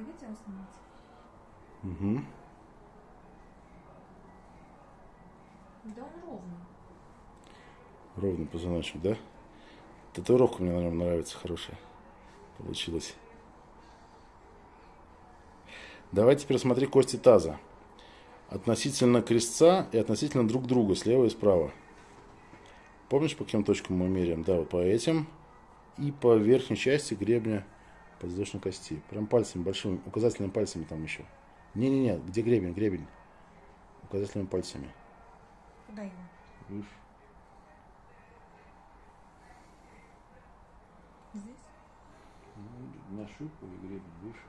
видите, он снимается? Угу. Да он ровный. Ровный позвоночник, да? Татуировка мне на нем нравится, хорошая. Получилась. Давай теперь смотри кости таза. Относительно крестца и относительно друг друга, слева и справа. Помнишь, по каким точкам мы меряем? Да, вот по этим. И по верхней части гребня подвздошной кости. Прям пальцами, большими, указательными пальцами там еще. Не-не-не, где гребень, гребень. Указательными пальцами. Куда его? Выше. Здесь? Ну, нащупывай гребень выше.